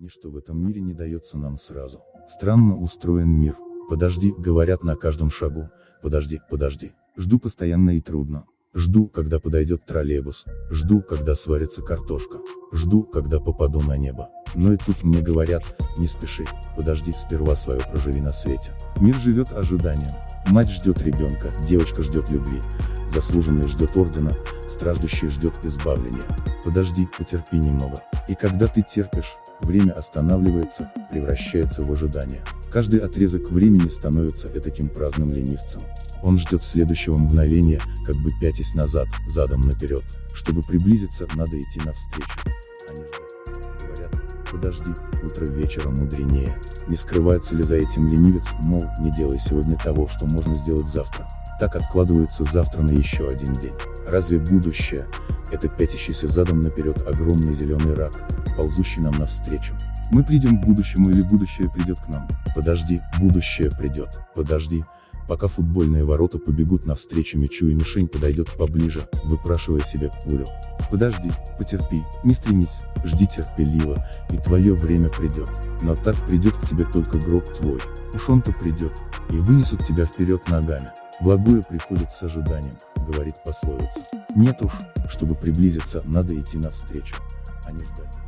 Ничто в этом мире не дается нам сразу. Странно устроен мир. Подожди, говорят на каждом шагу. Подожди, подожди. Жду постоянно и трудно. Жду, когда подойдет троллейбус. Жду, когда сварится картошка. Жду, когда попаду на небо. Но и тут мне говорят, не спеши, подожди, сперва свое проживи на свете. Мир живет ожиданием. Мать ждет ребенка, девочка ждет любви. Заслуженный ждет ордена, страждущий ждет избавления. Подожди, потерпи немного. И когда ты терпишь, время останавливается, превращается в ожидание. Каждый отрезок времени становится этаким праздным ленивцем. Он ждет следующего мгновения, как бы пятясь назад, задом наперед. Чтобы приблизиться, надо идти навстречу. Они ждут. Говорят, подожди, утро вечера мудренее. Не скрывается ли за этим ленивец, мол, не делай сегодня того, что можно сделать завтра. Так откладывается завтра на еще один день. Разве будущее, это пятящийся задом наперед огромный зеленый рак, ползущий нам навстречу? Мы придем к будущему или будущее придет к нам? Подожди, будущее придет, подожди, пока футбольные ворота побегут навстречу мячу и мишень подойдет поближе, выпрашивая себе пулю. Подожди, потерпи, не стремись, жди терпеливо, и твое время придет. Но так придет к тебе только гроб твой, уж он-то придет, и вынесут тебя вперед ногами. Благое приходит с ожиданием, говорит пословица. Нет уж, чтобы приблизиться, надо идти навстречу, а не ждать.